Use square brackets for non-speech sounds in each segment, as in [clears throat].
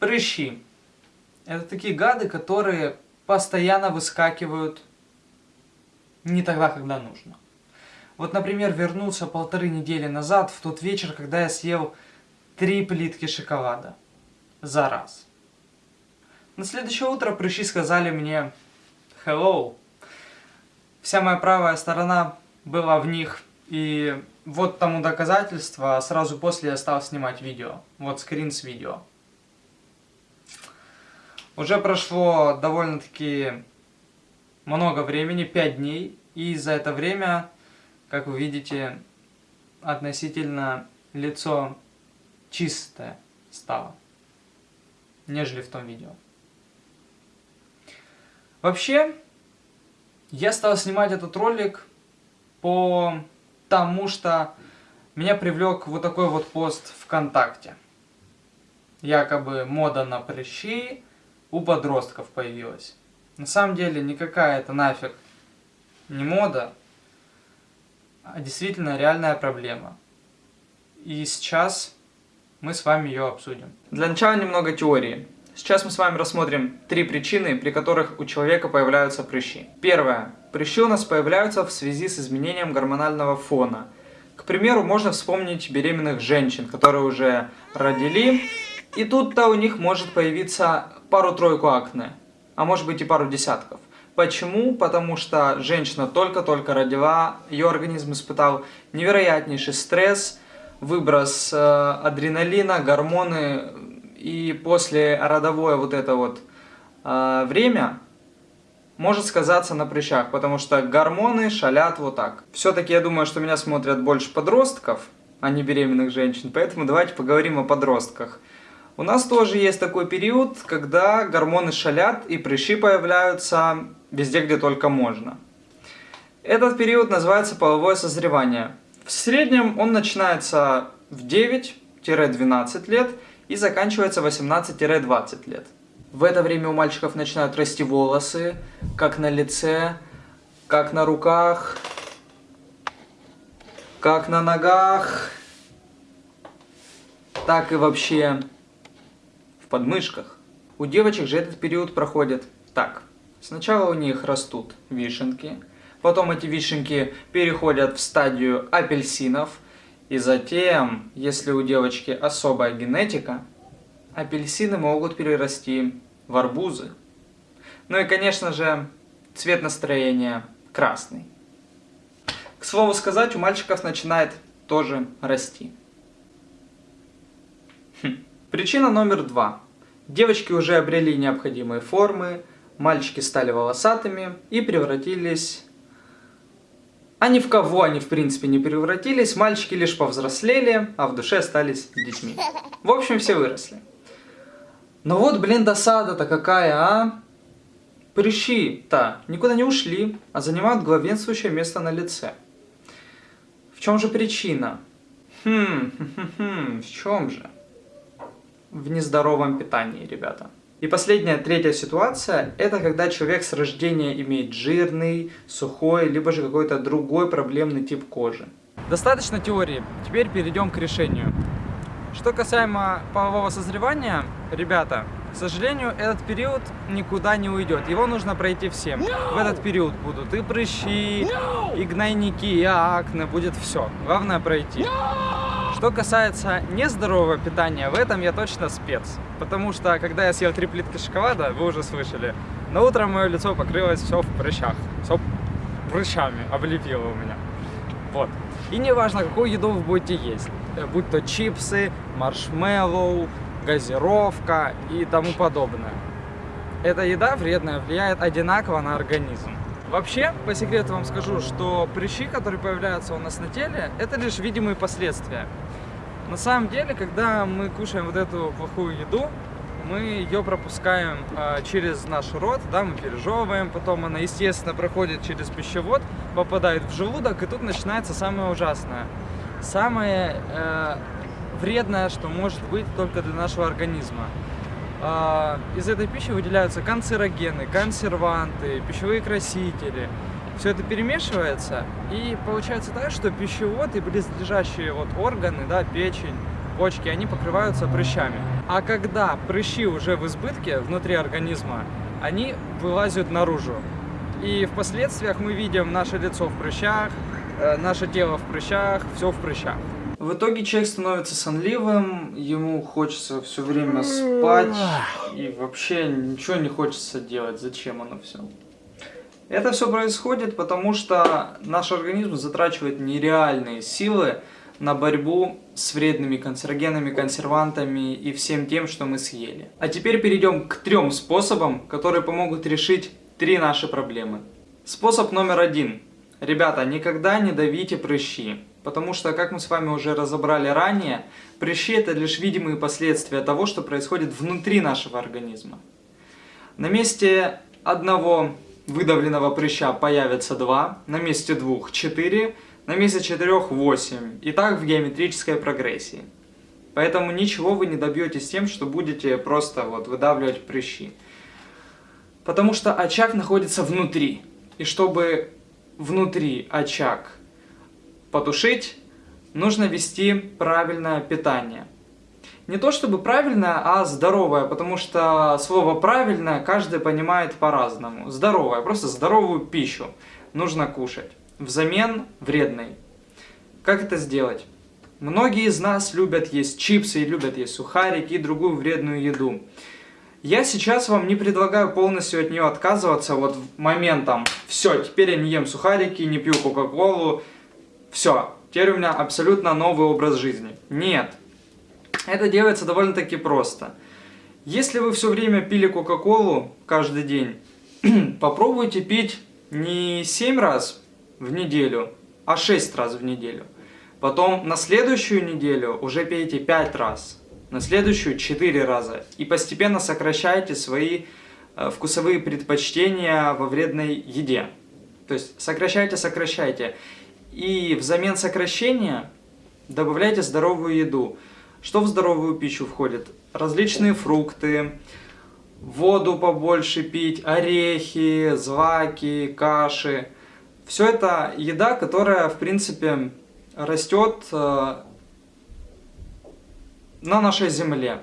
Прыщи. Это такие гады, которые постоянно выскакивают не тогда, когда нужно. Вот, например, вернулся полторы недели назад, в тот вечер, когда я съел три плитки шоколада за раз. На следующее утро прыщи сказали мне «Hello». Вся моя правая сторона была в них, и вот тому доказательство, сразу после я стал снимать видео. Вот скрин с видео. Уже прошло довольно-таки много времени, 5 дней, и за это время, как вы видите, относительно лицо чистое стало, нежели в том видео. Вообще, я стал снимать этот ролик по тому, что меня привлек вот такой вот пост ВКонтакте. Якобы мода на прыщи у подростков появилась. На самом деле никакая это нафиг не мода, а действительно реальная проблема. И сейчас мы с вами ее обсудим. Для начала немного теории. Сейчас мы с вами рассмотрим три причины, при которых у человека появляются прыщи. Первое. Прыщи у нас появляются в связи с изменением гормонального фона. К примеру, можно вспомнить беременных женщин, которые уже родили, и тут-то у них может появиться пару-тройку акне, а может быть и пару десятков. Почему? Потому что женщина только-только родила, ее организм испытал невероятнейший стресс, выброс э, адреналина, гормоны, и после родовое вот это вот э, время может сказаться на прыщах, потому что гормоны шалят вот так. Все-таки я думаю, что меня смотрят больше подростков, а не беременных женщин, поэтому давайте поговорим о подростках. У нас тоже есть такой период, когда гормоны шалят и прыщи появляются везде, где только можно. Этот период называется половое созревание. В среднем он начинается в 9-12 лет и заканчивается 18-20 лет. В это время у мальчиков начинают расти волосы, как на лице, как на руках, как на ногах, так и вообще подмышках. У девочек же этот период проходит так. Сначала у них растут вишенки, потом эти вишенки переходят в стадию апельсинов, и затем, если у девочки особая генетика, апельсины могут перерасти в арбузы. Ну и, конечно же, цвет настроения красный. К слову сказать, у мальчиков начинает тоже расти. Хм. Причина номер два. Девочки уже обрели необходимые формы, мальчики стали волосатыми и превратились... А ни в кого они в принципе не превратились, мальчики лишь повзрослели, а в душе остались детьми. В общем, все выросли. Но вот, блин, досада-то какая, а? Прыщи-то никуда не ушли, а занимают главенствующее место на лице. В чем же причина? Хм, хм, хм, хм в чем же? В нездоровом питании, ребята. И последняя, третья ситуация, это когда человек с рождения имеет жирный, сухой, либо же какой-то другой проблемный тип кожи. Достаточно теории, теперь перейдем к решению. Что касаемо полового созревания, ребята, к сожалению, этот период никуда не уйдет. Его нужно пройти всем. No! В этот период будут и прыщи, no! и гнойники, и акне, будет все. Главное пройти. No! Что касается нездорового питания, в этом я точно спец. Потому что, когда я съел три плитки шоколада, вы уже слышали, на утро мое лицо покрылось все в прыщах. Все прыщами облепило у меня. Вот. И не важно, какую еду вы будете есть. Э, будь то чипсы, маршмеллоу, газировка и тому подобное. Эта еда вредная влияет одинаково на организм. Вообще, по секрету вам скажу, что прыщи, которые появляются у нас на теле, это лишь видимые последствия. На самом деле, когда мы кушаем вот эту плохую еду, мы ее пропускаем э, через наш рот, да, мы пережевываем, потом она, естественно, проходит через пищевод, попадает в желудок, и тут начинается самое ужасное. Самое э, вредное, что может быть только для нашего организма. А, из этой пищи выделяются канцерогены, консерванты, пищевые красители. Все это перемешивается, и получается так, что пищевод и близлежащие вот органы, да, печень, почки, они покрываются прыщами. А когда прыщи уже в избытке внутри организма, они вылазят наружу. И в последствиях мы видим наше лицо в прыщах, э, наше тело в прыщах, все в прыщах. В итоге человек становится сонливым, ему хочется все время спать, и вообще ничего не хочется делать. Зачем оно все? Это все происходит, потому что наш организм затрачивает нереальные силы на борьбу с вредными канцерогенами, консервантами и всем тем, что мы съели. А теперь перейдем к трем способам, которые помогут решить три наши проблемы. Способ номер один. Ребята, никогда не давите прыщи. Потому что, как мы с вами уже разобрали ранее, прыщи это лишь видимые последствия того, что происходит внутри нашего организма. На месте одного выдавленного прыща появится 2, на месте двух 4, на месте четырех 8. И так в геометрической прогрессии. Поэтому ничего вы не добьетесь тем, что будете просто вот выдавливать прыщи. Потому что очаг находится внутри. И чтобы внутри очаг потушить, нужно вести правильное питание. Не то чтобы правильное, а здоровое, потому что слово правильное каждый понимает по-разному. Здоровое, просто здоровую пищу нужно кушать, взамен вредной. Как это сделать? Многие из нас любят есть чипсы, любят есть сухарики и другую вредную еду. Я сейчас вам не предлагаю полностью от нее отказываться вот моментом. Все, теперь я не ем сухарики, не пью кока-колу. Все, теперь у меня абсолютно новый образ жизни. Нет. Это делается довольно-таки просто. Если вы все время пили Кока-Колу каждый день, [clears throat] попробуйте пить не 7 раз в неделю, а 6 раз в неделю. Потом на следующую неделю уже пейте 5 раз, на следующую 4 раза. И постепенно сокращайте свои э, вкусовые предпочтения во вредной еде. То есть сокращайте, сокращайте. И взамен сокращения добавляйте здоровую еду. Что в здоровую пищу входит? Различные фрукты, воду побольше пить, орехи, злаки, каши. Все это еда, которая, в принципе, растет э, на нашей земле.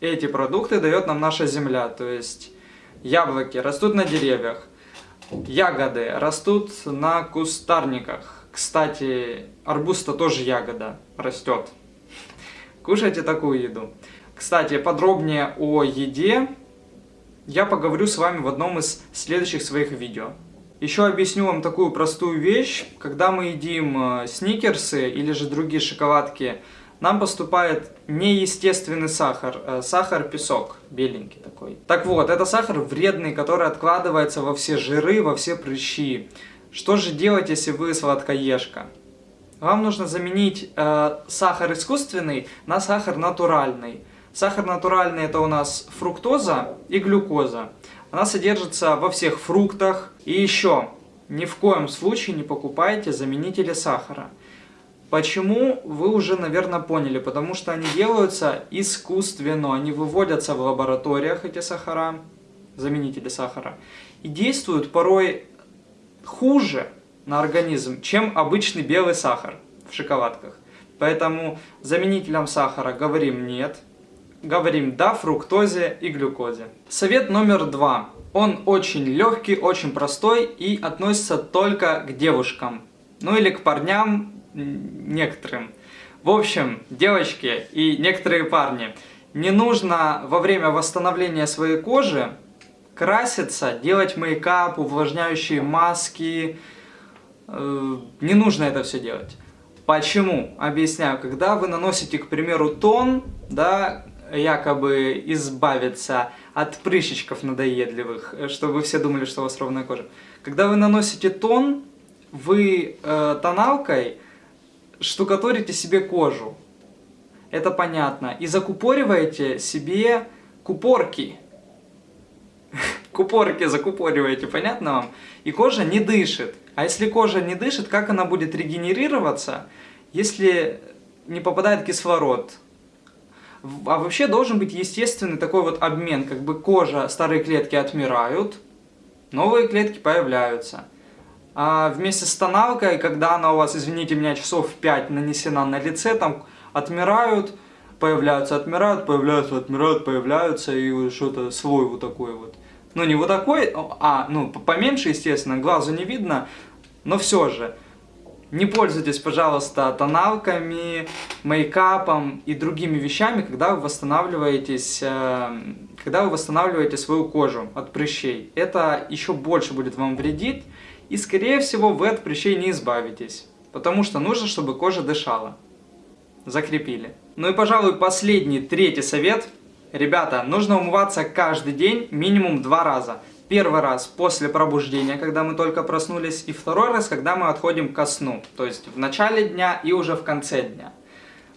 Эти продукты дает нам наша земля, то есть яблоки растут на деревьях, ягоды растут на кустарниках. Кстати, арбуз-то тоже ягода растет. Кушайте такую еду. Кстати, подробнее о еде я поговорю с вами в одном из следующих своих видео. Еще объясню вам такую простую вещь. Когда мы едим э, сникерсы или же другие шоколадки, нам поступает неестественный сахар, э, сахар-песок, беленький такой. Так вот, это сахар вредный, который откладывается во все жиры, во все прыщи. Что же делать, если вы сладкоежка? вам нужно заменить э, сахар искусственный на сахар натуральный. Сахар натуральный это у нас фруктоза и глюкоза. Она содержится во всех фруктах. И еще, ни в коем случае не покупайте заменители сахара. Почему, вы уже, наверное, поняли. Потому что они делаются искусственно. Они выводятся в лабораториях, эти сахара, заменители сахара. И действуют порой хуже, на организм, чем обычный белый сахар в шоколадках. Поэтому заменителям сахара говорим нет, говорим да фруктозе и глюкозе. Совет номер два. Он очень легкий, очень простой и относится только к девушкам. Ну или к парням некоторым. В общем, девочки и некоторые парни, не нужно во время восстановления своей кожи краситься, делать мейкап, увлажняющие маски, Э, не нужно это все делать. Почему? Объясняю. Когда вы наносите, к примеру, тон, да, якобы избавиться от прыщичков надоедливых, э, чтобы все думали, что у вас ровная кожа. Когда вы наносите тон, вы э, тоналкой штукатурите себе кожу. Это понятно. И закупориваете себе купорки. Купорки закупориваете, понятно вам? И кожа не дышит. А если кожа не дышит, как она будет регенерироваться, если не попадает кислород? А вообще должен быть естественный такой вот обмен, как бы кожа, старые клетки отмирают, новые клетки появляются. А вместе с тоналкой, когда она у вас, извините меня, часов 5 нанесена на лице, там отмирают, появляются, отмирают, появляются, отмирают, появляются, и что-то слой вот такой вот. Ну, не вот такой, а, ну, поменьше, естественно, глазу не видно, но все же. Не пользуйтесь, пожалуйста, тоналками, мейкапом и другими вещами, когда вы восстанавливаетесь, э, когда вы восстанавливаете свою кожу от прыщей. Это еще больше будет вам вредить, и, скорее всего, вы от прыщей не избавитесь. Потому что нужно, чтобы кожа дышала. Закрепили. Ну и, пожалуй, последний, третий совет. Ребята, нужно умываться каждый день минимум два раза. Первый раз после пробуждения, когда мы только проснулись, и второй раз, когда мы отходим ко сну, то есть в начале дня и уже в конце дня.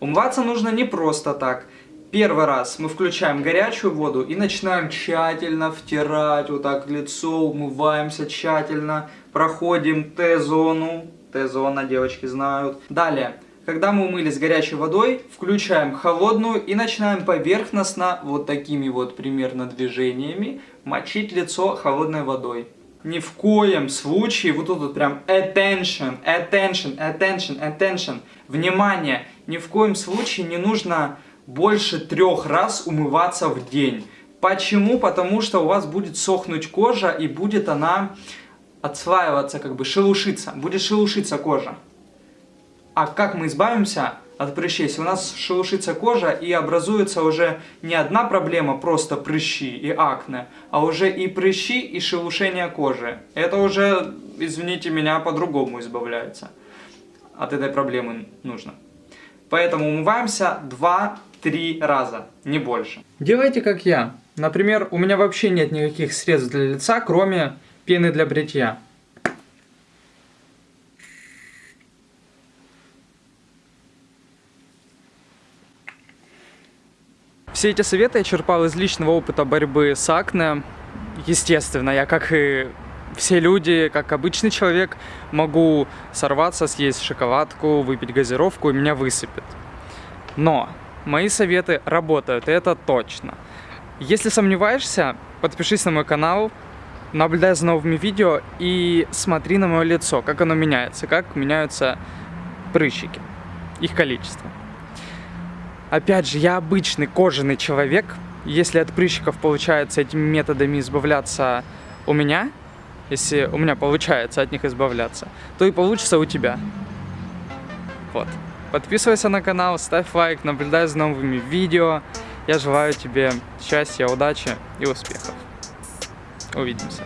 Умываться нужно не просто так. Первый раз мы включаем горячую воду и начинаем тщательно втирать вот так лицо, умываемся тщательно, проходим Т-зону, Т-зона девочки знают. Далее когда мы умылись горячей водой, включаем холодную и начинаем поверхностно, вот такими вот примерно движениями, мочить лицо холодной водой. Ни в коем случае, вот тут вот прям attention, attention, attention, attention, внимание, ни в коем случае не нужно больше трех раз умываться в день. Почему? Потому что у вас будет сохнуть кожа и будет она отслаиваться, как бы шелушиться, будет шелушиться кожа. А как мы избавимся от прыщей? Если у нас шелушится кожа и образуется уже не одна проблема, просто прыщи и акне, а уже и прыщи, и шелушение кожи. Это уже, извините меня, по-другому избавляется. От этой проблемы нужно. Поэтому умываемся 2-3 раза, не больше. Делайте как я. Например, у меня вообще нет никаких средств для лица, кроме пены для бритья. Все эти советы я черпал из личного опыта борьбы с акне. Естественно, я как и все люди, как обычный человек, могу сорваться, съесть шоколадку, выпить газировку и меня высыпет. Но мои советы работают, и это точно. Если сомневаешься, подпишись на мой канал, наблюдай за новыми видео и смотри на мое лицо, как оно меняется, как меняются прыщики, их количество. Опять же, я обычный кожаный человек. Если от прыщиков получается этими методами избавляться у меня, если у меня получается от них избавляться, то и получится у тебя. Вот. Подписывайся на канал, ставь лайк, наблюдай за новыми видео. Я желаю тебе счастья, удачи и успехов. Увидимся.